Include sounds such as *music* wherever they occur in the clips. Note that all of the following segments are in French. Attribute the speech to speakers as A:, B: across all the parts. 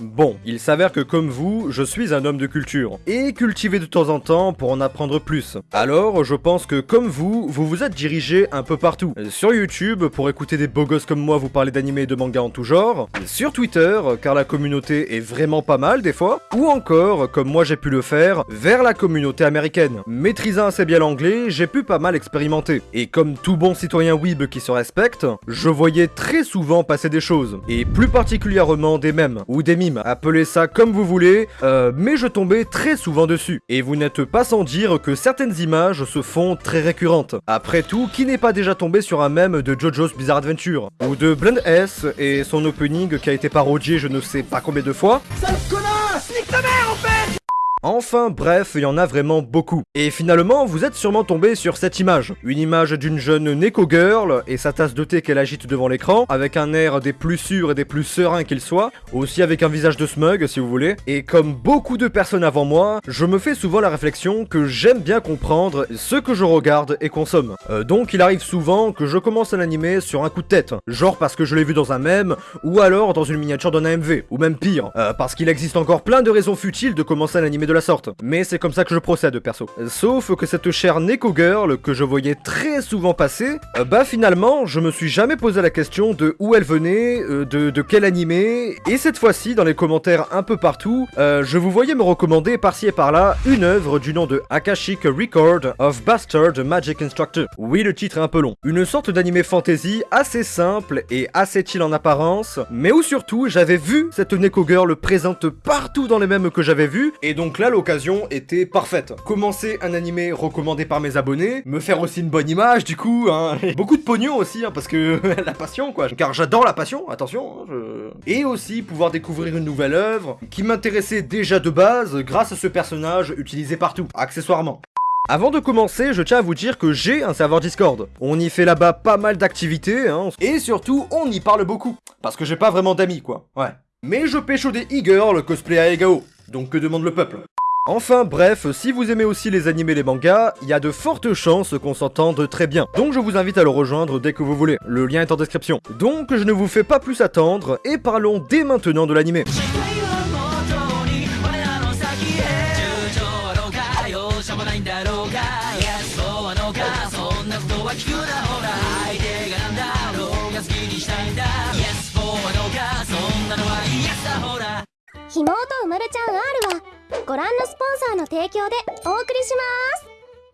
A: Bon, il s'avère que comme vous, je suis un homme de culture, et cultivé de temps en temps pour en apprendre plus. Alors, je pense que comme vous, vous vous êtes dirigé un peu partout. Sur YouTube, pour écouter des beaux gosses comme moi vous parler d'animés et de mangas en tout genre. Sur Twitter, car la communauté est vraiment pas mal des fois. Ou encore, comme moi j'ai pu le faire, vers la communauté américaine. Maîtrisant assez bien l'anglais, j'ai pu pas mal expérimenter. Et comme tout bon citoyen weeb qui se respecte, je voyais très souvent passer des choses. Et plus particulièrement des mèmes, ou des mimes appelez ça comme vous voulez, euh, mais je tombais très souvent dessus. Et vous n'êtes pas sans dire que certaines images se font très récurrentes. Après tout, qui n'est pas déjà tombé sur un mème de JoJo's Bizarre Adventure? Ou de Blend S et son opening qui a été parodié je ne sais pas combien de fois? Enfin bref, il y en a vraiment beaucoup. Et finalement, vous êtes sûrement tombé sur cette image. Une image d'une jeune Neko Girl et sa tasse de thé qu'elle agite devant l'écran, avec un air des plus sûrs et des plus sereins qu'il soit, aussi avec un visage de smug si vous voulez. Et comme beaucoup de personnes avant moi, je me fais souvent la réflexion que j'aime bien comprendre ce que je regarde et consomme. Euh, donc il arrive souvent que je commence un animé sur un coup de tête, genre parce que je l'ai vu dans un mème, ou alors dans une miniature d'un AMV, ou même pire, euh, parce qu'il existe encore plein de raisons futiles de commencer un animé la sorte. Mais c'est comme ça que je procède perso. Sauf que cette chère Neko Girl que je voyais très souvent passer, euh, bah finalement je me suis jamais posé la question de où elle venait, euh, de, de, quel animé, et cette fois-ci dans les commentaires un peu partout, euh, je vous voyais me recommander par-ci et par-là une œuvre du nom de Akashic Record of Bastard Magic Instructor. Oui le titre est un peu long. Une sorte d'animé fantasy assez simple et assez chill en apparence, mais où surtout j'avais vu cette Neko Girl présente partout dans les mêmes que j'avais vu, et donc là l'occasion était parfaite. Commencer un animé recommandé par mes abonnés, me faire aussi une bonne image du coup, hein. *laughs* beaucoup de pognon aussi, hein, parce que *laughs* la passion quoi, car j'adore la passion, attention, hein, et aussi pouvoir découvrir une nouvelle œuvre qui m'intéressait déjà de base grâce à ce personnage utilisé partout, accessoirement. Avant de commencer, je tiens à vous dire que j'ai un serveur Discord. On y fait là-bas pas mal d'activités, hein, et surtout, on y parle beaucoup. Parce que j'ai pas vraiment d'amis, quoi. Ouais. Mais je pécho des e-girls cosplay à Egao. Donc que demande le peuple? Enfin bref, si vous aimez aussi les animés et les mangas, il y a de fortes chances qu'on s'entende très bien. Donc je vous invite à le rejoindre dès que vous voulez, le lien est en description. Donc je ne vous fais pas plus attendre, et parlons dès maintenant de l'animé.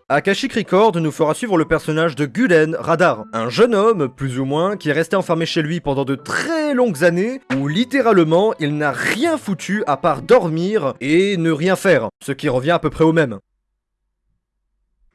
A: Akashic Record nous fera suivre le personnage de Gulen Radar, un jeune homme, plus ou moins, qui est resté enfermé chez lui pendant de très longues années, où littéralement il n'a rien foutu à part dormir et ne rien faire, ce qui revient à peu près au même.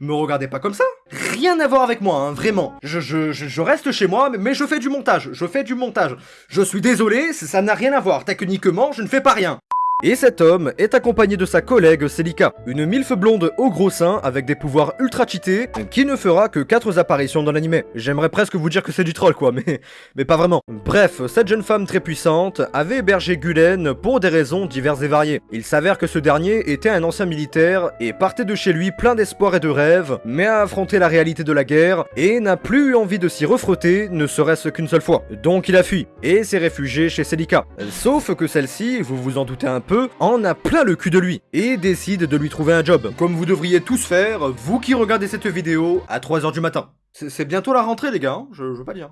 A: Me regardez pas comme ça Rien à voir avec moi, hein, vraiment. Je, je, je, reste chez moi, mais je fais du montage, je fais du montage. Je suis désolé, ça n'a rien à voir. Techniquement, je ne fais pas rien. Et cet homme est accompagné de sa collègue Celica, une milfe blonde au gros sein avec des pouvoirs ultra cheatés, qui ne fera que 4 apparitions dans l'anime. J'aimerais presque vous dire que c'est du troll quoi, mais, mais pas vraiment. Bref, cette jeune femme très puissante avait hébergé Gulen pour des raisons diverses et variées. Il s'avère que ce dernier était un ancien militaire et partait de chez lui plein d'espoir et de rêves, mais a affronté la réalité de la guerre et n'a plus eu envie de s'y refrotter, ne serait-ce qu'une seule fois. Donc il a fui et s'est réfugié chez Celica. Sauf que celle-ci, vous vous en doutez un peu, en a plein le cul de lui et décide de lui trouver un job. Comme vous devriez tous faire, vous qui regardez cette vidéo à 3h du matin. C'est bientôt la rentrée les gars, hein, je, veux pas dire.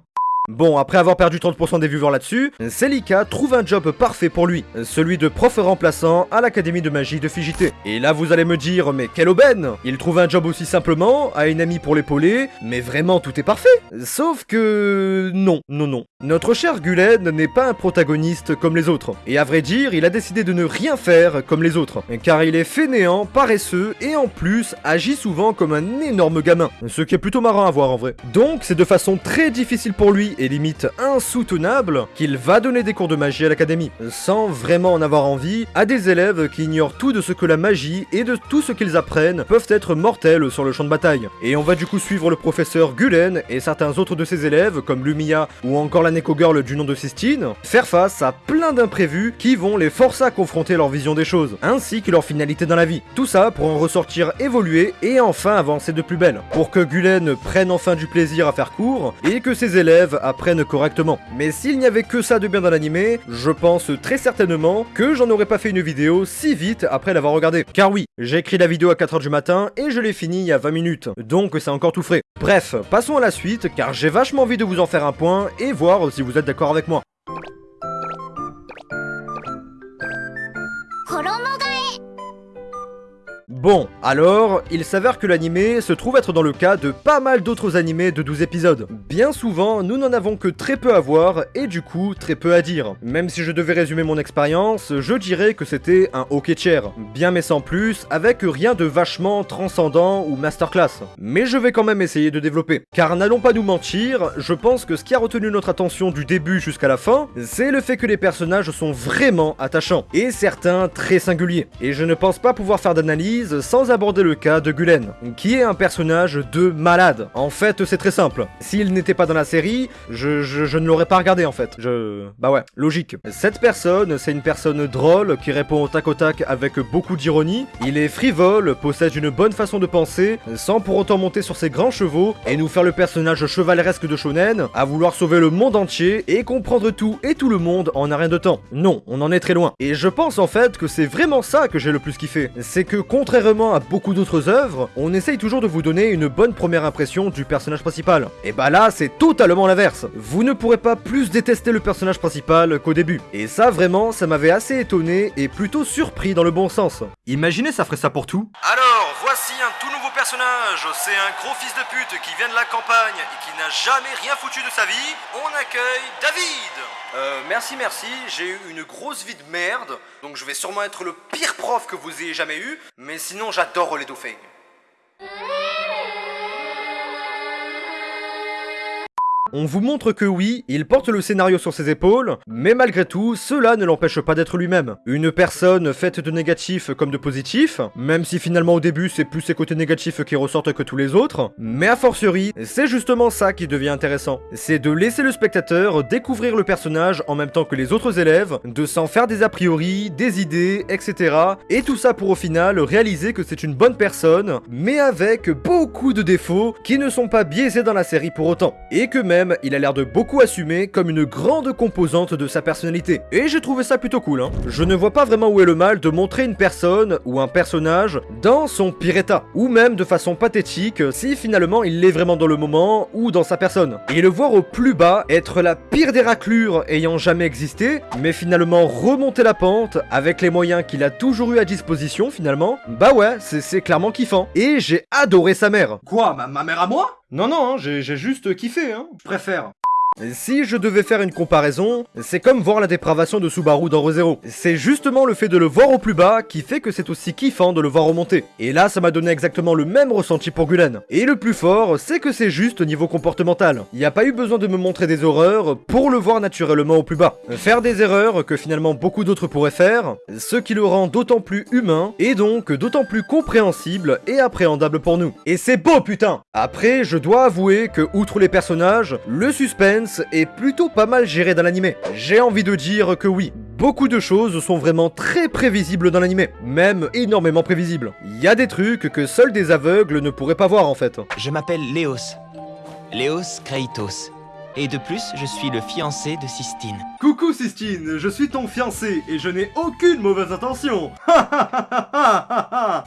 A: Bon, après avoir perdu 30% des viewers là-dessus, Celica trouve un job parfait pour lui, celui de prof remplaçant à l'académie de magie de Figité. Et là vous allez me dire, mais quelle aubaine Il trouve un job aussi simplement, a une amie pour l'épauler, mais vraiment tout est parfait Sauf que... non, non, non. Notre cher Gulen n'est pas un protagoniste comme les autres. Et à vrai dire, il a décidé de ne rien faire comme les autres. Car il est fainéant, paresseux, et en plus, agit souvent comme un énorme gamin. Ce qui est plutôt marrant à voir en vrai. Donc c'est de façon très difficile pour lui et limite insoutenable qu'il va donner des cours de magie à l'académie, sans vraiment en avoir envie, à des élèves qui ignorent tout de ce que la magie et de tout ce qu'ils apprennent peuvent être mortels sur le champ de bataille. Et on va du coup suivre le professeur Gulen et certains autres de ses élèves, comme Lumia ou encore la Neko Girl du nom de Sistine, faire face à plein d'imprévus qui vont les forcer à confronter leur vision des choses, ainsi que leur finalité dans la vie. Tout ça pour en ressortir évoluer et enfin avancer de plus belle, pour que Gulen prenne enfin du plaisir à faire cours et que ses élèves apprennent correctement. Mais s'il n'y avait que ça de bien dans l'animé, je pense très certainement que j'en aurais pas fait une vidéo si vite après l'avoir regardé. Car oui, j'ai écrit la vidéo à 4h du matin et je l'ai fini il y a 20 minutes, donc c'est encore tout frais. Bref, passons à la suite car j'ai vachement envie de vous en faire un point et voir si vous êtes d'accord avec moi. Bon, alors, il s'avère que l'animé se trouve être dans le cas de pas mal d'autres animés de 12 épisodes. Bien souvent, nous n'en avons que très peu à voir, et du coup, très peu à dire. Même si je devais résumer mon expérience, je dirais que c'était un hockey chair. Bien mais sans plus, avec rien de vachement transcendant ou masterclass. Mais je vais quand même essayer de développer. Car n'allons pas nous mentir, je pense que ce qui a retenu notre attention du début jusqu'à la fin, c'est le fait que les personnages sont vraiment attachants, et certains très singuliers. Et je ne pense pas pouvoir faire d'analyse sans aborder le cas de Gulen, qui est un personnage de malade. En fait, c'est très simple. S'il n'était pas dans la série, je, ne l'aurais pas regardé en fait. Je... Bah ouais, logique. Cette personne, c'est une personne drôle qui répond au tac au tac avec beaucoup d'ironie. Il est frivole, possède une bonne façon de penser, sans pour autant monter sur ses grands chevaux et nous faire le personnage chevaleresque de Shonen, à vouloir sauver le monde entier et comprendre tout et tout le monde en un rien de temps. Non, on en est très loin. Et je pense en fait que c'est vraiment ça que j'ai le plus kiffé. C'est que contrairement contrairement à beaucoup d'autres œuvres, on essaye toujours de vous donner une bonne première impression du personnage principal. Et bah là, c'est totalement l'inverse. Vous ne pourrez pas plus détester le personnage principal qu'au début. Et ça, vraiment, ça m'avait assez étonné et plutôt surpris dans le bon sens. Imaginez, ça ferait ça pour tout.
B: Alors, voici un tout nouveau personnage. C'est un gros fils de pute qui vient de la campagne et qui n'a jamais rien foutu de sa vie. On accueille David
A: euh, merci, merci, j'ai eu une grosse vie de merde, donc je vais sûrement être le pire prof que vous ayez jamais eu, mais sinon j'adore les dauphins. On vous montre que oui, il porte le scénario sur ses épaules, mais malgré tout, cela ne l'empêche pas d'être lui-même. Une personne faite de négatifs comme de positifs, même si finalement au début c'est plus ses côtés négatifs qui ressortent que tous les autres, mais a fortiori, c'est justement ça qui devient intéressant. C'est de laisser le spectateur découvrir le personnage en même temps que les autres élèves, de s'en faire des a priori, des idées, etc. Et tout ça pour au final réaliser que c'est une bonne personne, mais avec beaucoup de défauts qui ne sont pas biaisés dans la série pour autant. Il a l'air de beaucoup assumer comme une grande composante de sa personnalité. Et j'ai trouvé ça plutôt cool, hein. Je ne vois pas vraiment où est le mal de montrer une personne ou un personnage dans son pire état, ou même de façon pathétique si finalement il l'est vraiment dans le moment ou dans sa personne. Et le voir au plus bas être la pire des raclures ayant jamais existé, mais finalement remonter la pente avec les moyens qu'il a toujours eu à disposition finalement, bah ouais, c'est clairement kiffant. Et j'ai adoré sa mère.
B: Quoi, ma mère à moi?
A: Non, non, hein, j'ai juste kiffé, hein. Je préfère. Si je devais faire une comparaison, c'est comme voir la dépravation de Subaru dans ReZero. C'est justement le fait de le voir au plus bas qui fait que c'est aussi kiffant de le voir remonter. Et là, ça m'a donné exactement le même ressenti pour Gulen. Et le plus fort, c'est que c'est juste au niveau comportemental. Il n'y a pas eu besoin de me montrer des horreurs pour le voir naturellement au plus bas. Faire des erreurs que finalement beaucoup d'autres pourraient faire, ce qui le rend d'autant plus humain, et donc d'autant plus compréhensible et appréhendable pour nous. Et c'est beau putain Après, je dois avouer que outre les personnages, le suspense est plutôt pas mal géré dans l'animé. J'ai envie de dire que oui, beaucoup de choses sont vraiment très prévisibles dans l'animé, même énormément prévisibles. Il y a des trucs que seuls des aveugles ne pourraient pas voir en fait.
C: Je m'appelle Léos. Léos Kreitos. Et de plus, je suis le fiancé de Sistine.
B: Coucou Sistine, je suis ton fiancé et je n'ai aucune mauvaise intention.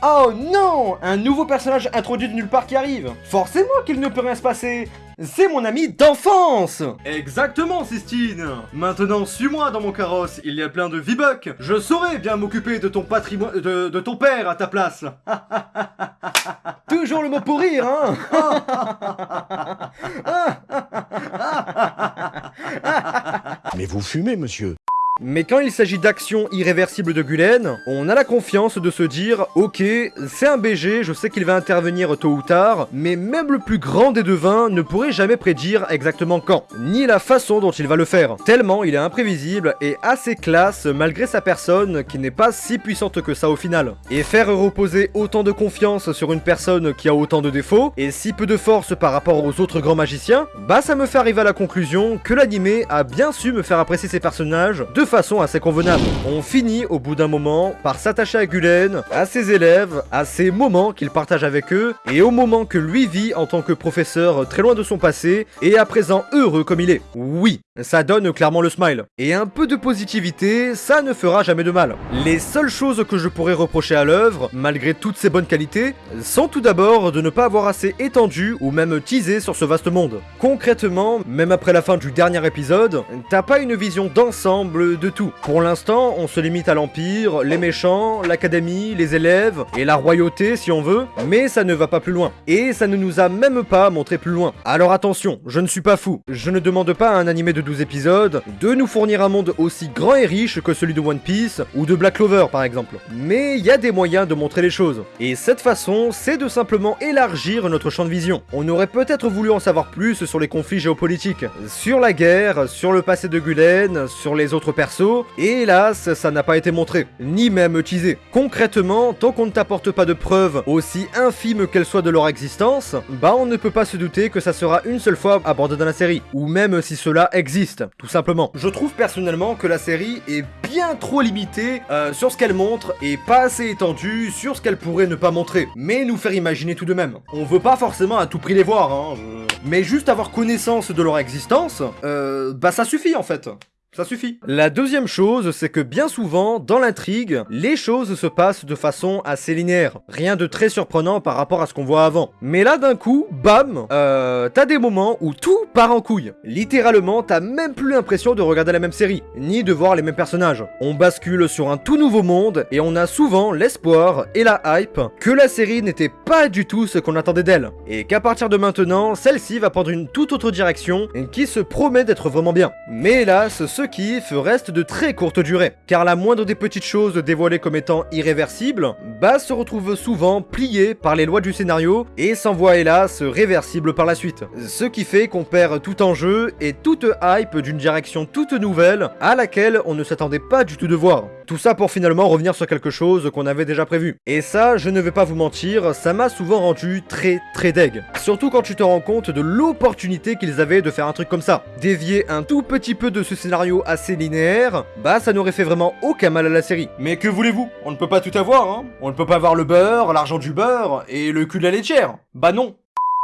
A: oh non Un nouveau personnage introduit de nulle part qui arrive. Forcément qu'il ne peut rien se passer. C'est mon ami d'enfance.
B: Exactement, Sistine. Maintenant, suis-moi dans mon carrosse, il y a plein de V-Bucks. Je saurai bien m'occuper de ton patrimoine... De, de ton père à ta place. *laughs*
A: Toujours le mot pour rire, hein. *laughs* *laughs*
D: Mais vous fumez, monsieur
A: Mais quand il s'agit d'actions irréversibles de Gulen, on a la confiance de se dire ok, c'est un BG, je sais qu'il va intervenir tôt ou tard, mais même le plus grand des devins ne pourrait jamais prédire exactement quand, ni la façon dont il va le faire, tellement il est imprévisible et assez classe malgré sa personne qui n'est pas si puissante que ça au final. Et faire reposer autant de confiance sur une personne qui a autant de défauts, et si peu de force par rapport aux autres grands magiciens, bah ça me fait arriver à la conclusion que l'animé a bien su me faire apprécier ses personnages façon assez convenable. On finit au bout d'un moment par s'attacher à Gulen, à ses élèves, à ces moments qu'il partage avec eux, et au moment que lui vit en tant que professeur très loin de son passé, et à présent heureux comme il est. Oui, ça donne clairement le smile. Et un peu de positivité, ça ne fera jamais de mal. Les seules choses que je pourrais reprocher à l'œuvre, malgré toutes ses bonnes qualités, sont tout d'abord de ne pas avoir assez étendu ou même teasé sur ce vaste monde. Concrètement, même après la fin du dernier épisode, t'as pas une vision d'ensemble de tout. Pour l'instant, on se limite à l'Empire, les méchants, l'académie, les élèves et la royauté si on veut, mais ça ne va pas plus loin. Et ça ne nous a même pas montré plus loin. Alors attention, je ne suis pas fou. Je ne demande pas un animé de 12 épisodes de nous fournir un monde aussi grand et riche que celui de One Piece ou de Black Clover par exemple. Mais il y a des moyens de montrer les choses. Et cette façon, c'est de simplement élargir notre champ de vision. On aurait peut-être voulu en savoir plus sur les conflits géopolitiques, sur la guerre, sur le passé de Gulen, sur les autres persos, et hélas, ça n'a pas été montré, ni même teasé. Concrètement, tant qu'on ne t'apporte pas de preuves, aussi infimes qu'elles soient de leur existence, bah on ne peut pas se douter que ça sera une seule fois abordé dans la série, ou même si cela existe, tout simplement. Je trouve personnellement que la série est bien trop limitée euh, sur ce qu'elle montre et pas assez étendue sur ce qu'elle pourrait ne pas montrer, mais nous faire imaginer tout de même. On veut pas forcément à tout prix les voir, hein, je- mais juste avoir connaissance de leur existence, euh, bah ça suffit en fait. Ça suffit. La deuxième chose, c'est que bien souvent, dans l'intrigue, les choses se passent de façon assez linéaire. Rien de très surprenant par rapport à ce qu'on voit avant. Mais là, d'un coup, bam, euh, t'as des moments où tout part en couille. Littéralement, t'as même plus l'impression de regarder la même série, ni de voir les mêmes personnages. On bascule sur un tout nouveau monde, et on a souvent l'espoir et la hype que la série n'était pas du tout ce qu'on attendait d'elle. Et qu'à partir de maintenant, celle-ci va prendre une toute autre direction, qui se promet d'être vraiment bien. Mais hélas, ce kiff reste de très courte durée, car la moindre des petites choses dévoilées comme étant irréversibles, bah se retrouve souvent pliée par les lois du scénario, et s'envoie hélas réversible par la suite. Ce qui fait qu'on perd tout enjeu et toute hype d'une direction toute nouvelle, à laquelle on ne s'attendait pas du tout de voir. Tout ça pour finalement revenir sur quelque chose qu'on avait déjà prévu. Et ça, je ne vais pas vous mentir, ça m'a souvent rendu très très deg. Surtout quand tu te rends compte de l'opportunité qu'ils avaient de faire un truc comme ça. Dévier un tout petit peu de ce scénario assez linéaire, bah ça n'aurait fait vraiment aucun mal à la série.
B: Mais que voulez-vous? On ne peut pas tout avoir, hein On ne peut pas avoir le beurre, l'argent du beurre et le cul de la laitière. Bah non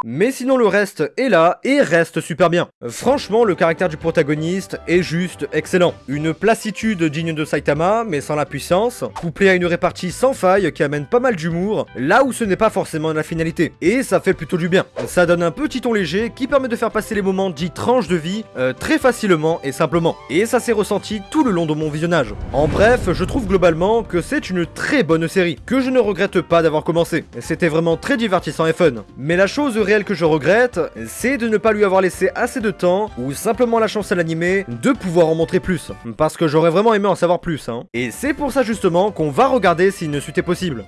A: Mais sinon le reste est là et reste super bien. Franchement, le caractère du protagoniste est juste excellent. Une placitude digne de Saitama, mais sans la puissance, couplée à une répartie sans faille qui amène pas mal d'humour, là où ce n'est pas forcément la finalité. Et ça fait plutôt du bien. Ça donne un petit ton léger qui permet de faire passer les moments dits tranches de vie euh, très facilement et simplement. Et ça s'est ressenti tout le long de mon visionnage. En bref, je trouve globalement que c'est une très bonne série, que je ne regrette pas d'avoir commencé. C'était vraiment très divertissant et fun. Mais la chose réelle que je regrette, c'est de ne pas lui avoir laissé assez de temps, ou simplement la chance à l'animé, de pouvoir en montrer plus. Parce que j'aurais vraiment aimé en savoir plus, hein. Et c'est pour ça justement qu'on va regarder s'il ne suite possible.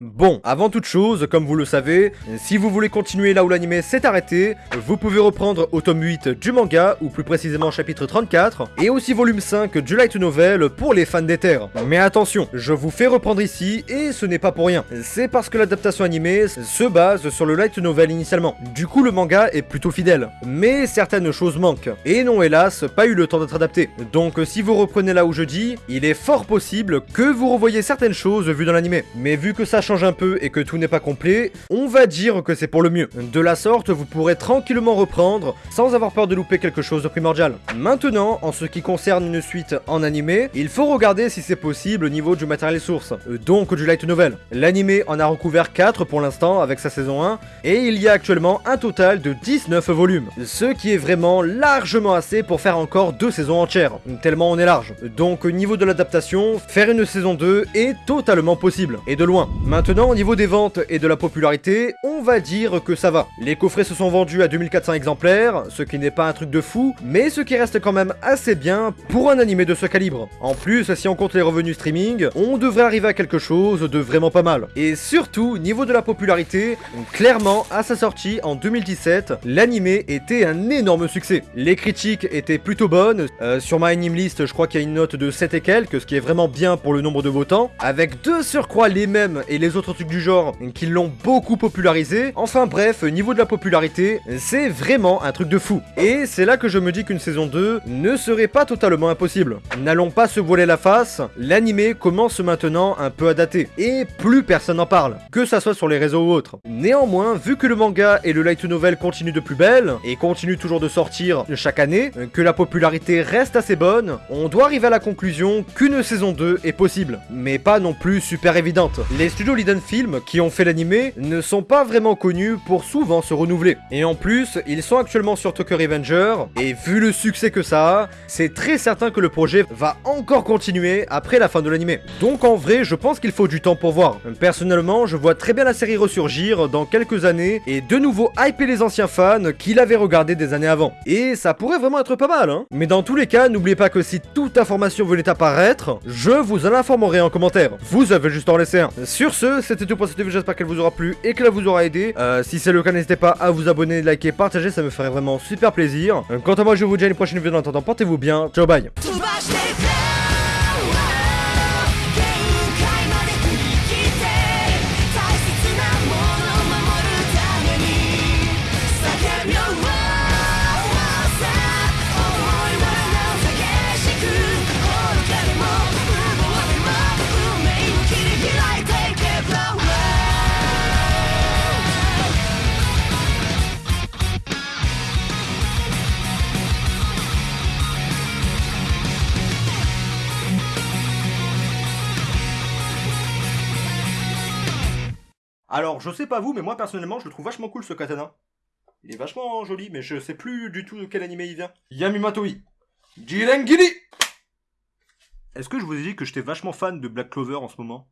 A: Bon, avant toute chose, comme vous le savez, si vous voulez continuer là où l'anime s'est arrêté, vous pouvez reprendre au tome 8 du manga, ou plus précisément chapitre 34, et aussi volume 5 du light novel pour les fans des terres. Mais attention, je vous fais reprendre ici, et ce n'est pas pour rien. C'est parce que l'adaptation animée se base sur le light novel initialement. Du coup, le manga est plutôt fidèle. Mais certaines choses manquent, et n'ont hélas pas eu le temps d'être adaptées. Donc si vous reprenez là où je dis, il est fort possible que vous revoyez certaines choses vues dans l'anime. Mais vu que ça change un peu et que tout n'est pas complet, on va dire que c'est pour le mieux. De la sorte, vous pourrez tranquillement reprendre sans avoir peur de louper quelque chose de primordial. Maintenant, en ce qui concerne une suite en animé, il faut regarder si c'est possible au niveau du matériel source, euh, donc du light novel. L'animé en a recouvert 4 pour l'instant avec sa saison 1, et il y a actuellement un total de 19 volumes, ce qui est vraiment largement assez pour faire encore deux saisons entières, tellement on est large. Donc au niveau de l'adaptation, faire une saison 2 est totalement possible, et de loin. Maintenant, au niveau des ventes et de la popularité, on va dire que ça va. Les coffrets se sont vendus à 2400 exemplaires, ce qui n'est pas un truc de fou, mais ce qui reste quand même assez bien pour un animé de ce calibre. En plus, si on compte les revenus streaming, on devrait arriver à quelque chose de vraiment pas mal. Et surtout, niveau de la popularité, clairement, à sa sortie en 2017, l'animé était un énorme succès. Les critiques étaient plutôt bonnes, euh, sur ma anime list, je crois qu'il y a une note de 7 et quelques, ce qui est vraiment bien pour le nombre de votants, avec deux surcroît les mêmes et les autres trucs du genre qui l'ont beaucoup popularisé. Enfin bref, niveau de la popularité, c'est vraiment un truc de fou. Et c'est là que je me dis qu'une saison 2 ne serait pas totalement impossible. N'allons pas se voiler la face, l'animé commence maintenant un peu à dater, et plus personne n'en parle, que ça soit sur les réseaux ou autres. Néanmoins, vu que le manga et le light novel continuent de plus belle, et continuent toujours de sortir chaque année, que la popularité reste assez bonne, on doit arriver à la conclusion qu'une saison 2 est possible, mais pas non plus super évidente. Les studios Liden Film qui ont fait l'animé ne sont pas vraiment connus pour souvent se renouveler. Et en plus, ils sont actuellement sur Tokyo Revenger, et vu le succès que ça a, c'est très certain que le projet va encore continuer après la fin de l'animé. Donc en vrai, je pense qu'il faut du temps pour voir. Personnellement, je vois très bien la série ressurgir dans quelques années, et de nouveau hyper les anciens fans qui l'avaient regardé des années avant. Et ça pourrait vraiment être pas mal, hein Mais dans tous les cas, n'oubliez pas que si toute information venait apparaître, je vous en informerai en commentaire. Vous avez juste en laisser un. Sur ce, c'était tout pour cette vidéo, j'espère qu'elle vous aura plu et qu'elle vous aura aidé. Euh, si c'est le cas, n'hésitez pas à vous abonner, liker, partager, ça me ferait vraiment super plaisir. Euh, quant à moi, je vous dis à une prochaine vidéo, en attendant, portez-vous bien, ciao bye
B: Alors, je sais pas vous, mais moi personnellement, je le trouve vachement cool ce katana. Il est vachement joli, mais je sais plus du tout de quel animé il vient. Yamimatoi. Jirengiri Est-ce que je vous ai dit que j'étais vachement fan de Black Clover en ce moment?